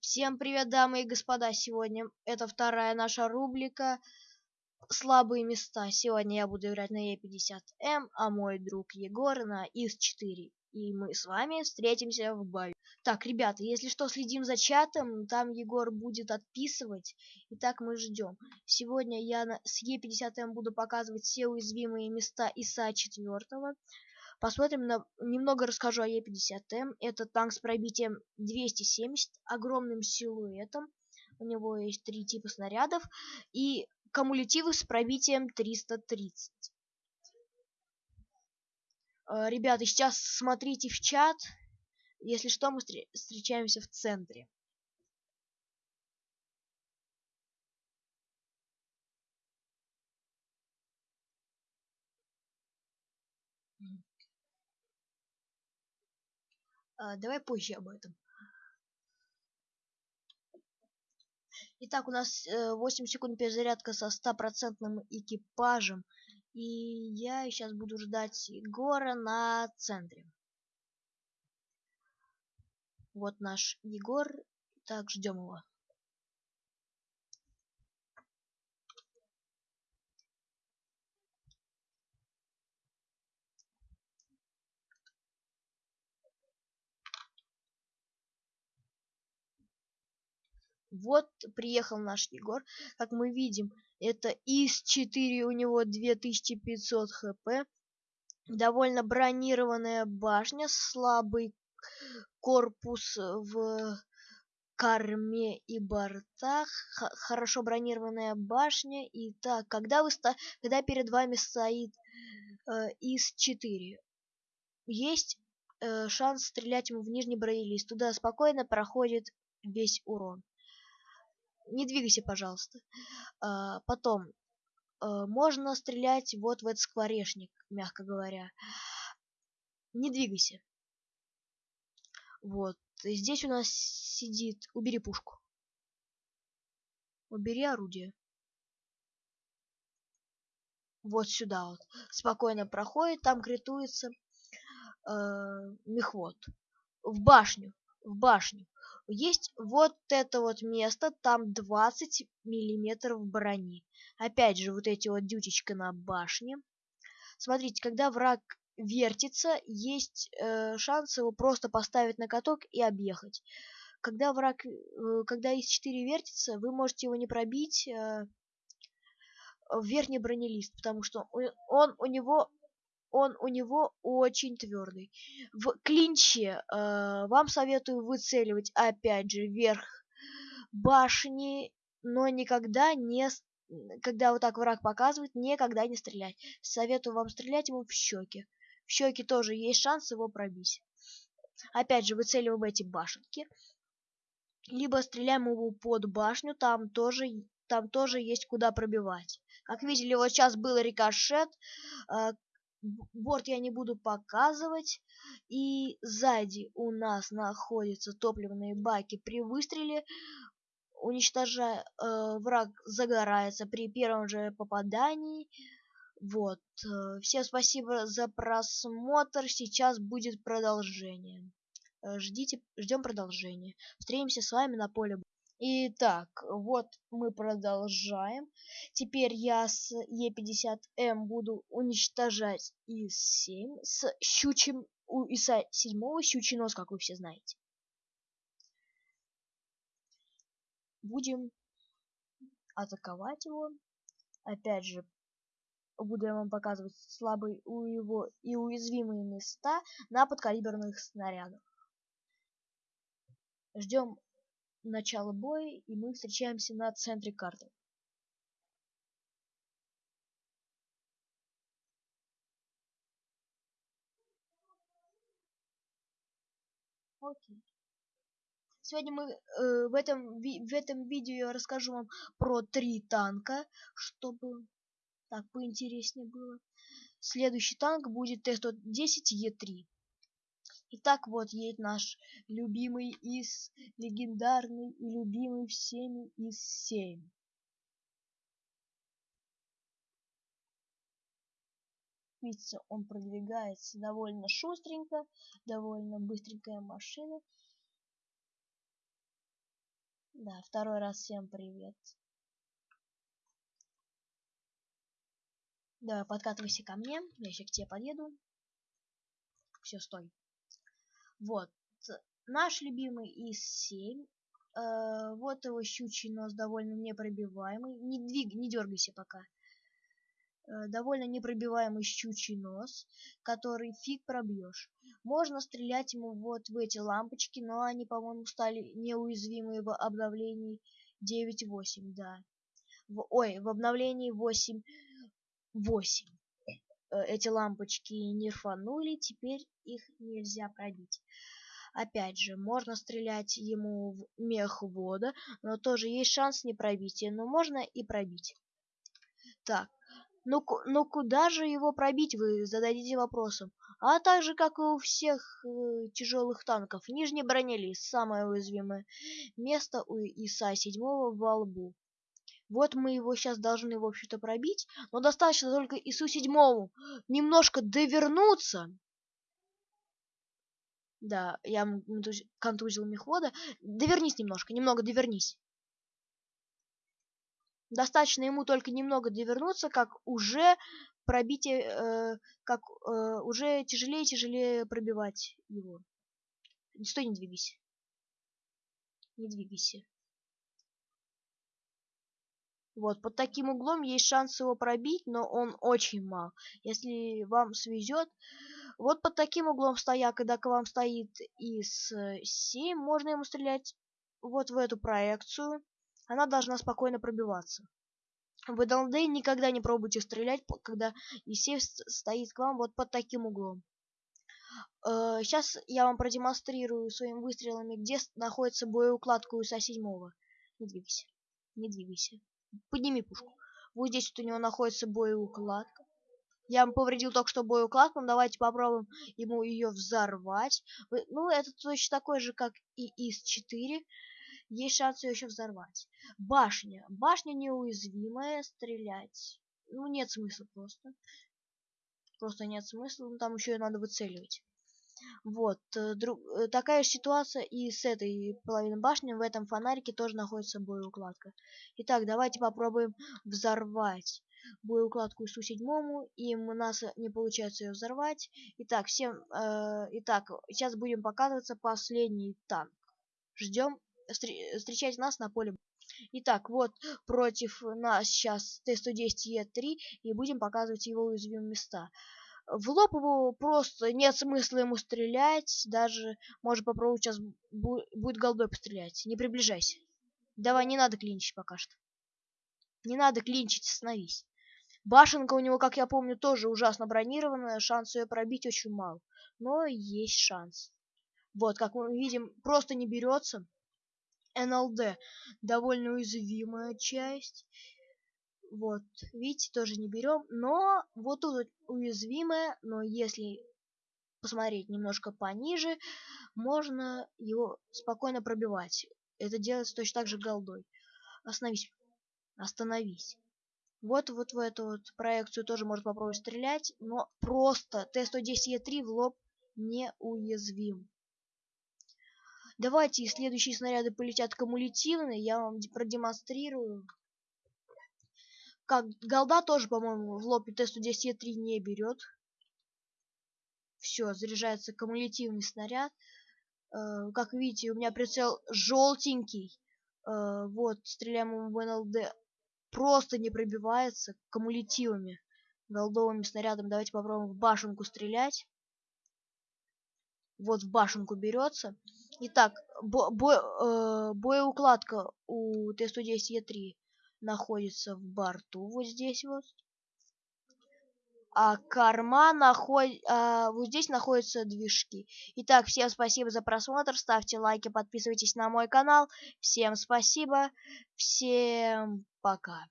Всем привет, дамы и господа! Сегодня это вторая наша рубрика «Слабые места». Сегодня я буду играть на Е50М, а мой друг Егор на ИС-4. И мы с вами встретимся в бою. Так, ребята, если что, следим за чатом, там Егор будет отписывать. Итак, мы ждем. Сегодня я на, с Е50М буду показывать все уязвимые места ИСа-4. Посмотрим на... Немного расскажу о Е50М. Это танк с пробитием 270, огромным силуэтом. У него есть три типа снарядов. И кумулятивы с пробитием 330. Э, ребята, сейчас смотрите в чат. Если что, мы встречаемся в центре. Давай позже об этом. Итак, у нас 8 э, секунд перезарядка со стопроцентным экипажем. И я сейчас буду ждать Егора на центре. Вот наш Егор. Так, ждем его. Вот приехал наш Егор. Как мы видим, это ИС-4, у него 2500 хп. Довольно бронированная башня, слабый корпус в корме и бортах, хорошо бронированная башня. И так, когда вы ста когда перед вами стоит э, ИС-4, есть э, шанс стрелять ему в нижний бронелист. Туда спокойно проходит весь урон не двигайся, пожалуйста. А, потом, а, можно стрелять вот в этот скворечник, мягко говоря. Не двигайся. Вот. Здесь у нас сидит... Убери пушку. Убери орудие. Вот сюда вот. Спокойно проходит, там критуется э, мехвод. В башню. В башню есть вот это вот место, там 20 миллиметров брони. Опять же, вот эти вот дютечка на башне. Смотрите, когда враг вертится, есть э, шанс его просто поставить на каток и объехать. Когда враг, э, когда из 4 вертится, вы можете его не пробить э, в верхний бронелист, потому что он, он у него он у него очень твердый. В клинче э, вам советую выцеливать опять же вверх башни, но никогда не когда вот так враг показывает, никогда не стрелять. Советую вам стрелять ему в щеки. В щеки тоже есть шанс его пробить. Опять же, выцеливаем эти башенки. Либо стреляем ему под башню, там тоже, там тоже есть куда пробивать. Как видели, вот сейчас был рикошет, э, борт я не буду показывать. И сзади у нас находятся топливные баки. При выстреле уничтожая э, враг загорается при первом же попадании. Вот. Э, всем спасибо за просмотр. Сейчас будет продолжение. Э, ждите, ждем продолжения. Встретимся с вами на поле. Итак, вот мы продолжаем. Теперь я с Е50М буду уничтожать ИС-7 с щучьим у ИСа-7 щучий нос, как вы все знаете. Будем атаковать его. Опять же, буду я вам показывать слабые у его и уязвимые места на подкалиберных снарядах. Ждем начало боя, и мы встречаемся на центре карты. Окей. Сегодня мы э, в этом в этом видео я расскажу вам про три танка, чтобы так поинтереснее было. Следующий танк будет Т-110Е3. Итак, вот едет наш любимый из легендарный и любимый всеми из 7. Видите, он продвигается довольно шустренько, довольно быстренькая машина. Да, второй раз всем привет. Давай, подкатывайся ко мне, я сейчас к тебе подъеду. Все, стой. Вот, наш любимый ИС-7. Э, вот его щучий нос довольно непробиваемый. Не двиг, не дергайся пока. Э, довольно непробиваемый щучий нос, который фиг пробьешь. Можно стрелять ему вот в эти лампочки, но они, по-моему, стали неуязвимые в обновлении 9.8, да. В, ой, в обновлении 8.8. Э, эти лампочки не рфанули, теперь их нельзя пробить. Опять же, можно стрелять ему в мех вода, но тоже есть шанс не пробить, но можно и пробить. Так, ну, ну куда же его пробить, вы зададите вопросом. А так же, как и у всех э, тяжелых танков, нижний бронелист – самое уязвимое место у ИСа-7 во лбу. Вот мы его сейчас должны, в общем-то, пробить, но достаточно только ИСу-7 немножко довернуться. Да, я контузил мехвода. Довернись немножко, немного довернись. Достаточно ему только немного довернуться, как уже пробитие, э, как э, уже тяжелее и тяжелее пробивать его. Стой, не двигайся. Не двигайся. Вот, под таким углом есть шанс его пробить, но он очень мал. Если вам свезет, вот под таким углом стоя, когда к вам стоит из 7, можно ему стрелять вот в эту проекцию. Она должна спокойно пробиваться. В ДЛД никогда не пробуйте стрелять, когда Есей стоит к вам вот под таким углом. Сейчас э, я вам продемонстрирую своими выстрелами, где находится боеукладка у ИСа-7. Не двигайся, не двигайся. Подними пушку. Вот здесь вот у него находится боеукладка. Я вам повредил только что боеукладку, но давайте попробуем ему ее взорвать. Ну, это точно такой же, как и ИС-4. Есть шанс ее еще взорвать. Башня. Башня неуязвимая, стрелять. Ну, нет смысла просто. Просто нет смысла, ну, там еще и надо выцеливать. Вот, э, друг, э, такая же ситуация и с этой половиной башни. В этом фонарике тоже находится боеукладка. Итак, давайте попробуем взорвать боеукладку СУ-7, и у нас не получается ее взорвать. Итак, всем, э, итак, сейчас будем показываться последний танк. Ждем, встречайте нас на поле. Итак, вот против нас сейчас Т-110Е3, и будем показывать его уязвимые места в лоб его просто нет смысла ему стрелять, даже может попробовать сейчас будет голдой пострелять. Не приближайся. Давай, не надо клинчить пока что. Не надо клинчить, остановись. Башенка у него, как я помню, тоже ужасно бронированная, шанс ее пробить очень мал. Но есть шанс. Вот, как мы видим, просто не берется. НЛД довольно уязвимая часть. Вот, видите, тоже не берем. Но вот тут уязвимое, но если посмотреть немножко пониже, можно его спокойно пробивать. Это делается точно так же голдой. Остановись. Остановись. Вот, вот в эту вот проекцию тоже можно попробовать стрелять, но просто Т-110Е3 в лоб неуязвим. Давайте следующие снаряды полетят кумулятивные, я вам продемонстрирую. Как голда тоже, по-моему, в лоб Т-110Е3 не берет. Все, заряжается кумулятивный снаряд. Э, как видите, у меня прицел желтенький. Э, вот, стреляем в НЛД. Просто не пробивается кумулятивами, голдовыми снарядами. Давайте попробуем в башенку стрелять. Вот в башенку берется. Итак, бо бо э, боеукладка у Т-110Е3 находится в борту, вот здесь вот. А корма находит, а, вот здесь находятся движки. Итак, всем спасибо за просмотр, ставьте лайки, подписывайтесь на мой канал. Всем спасибо, всем пока.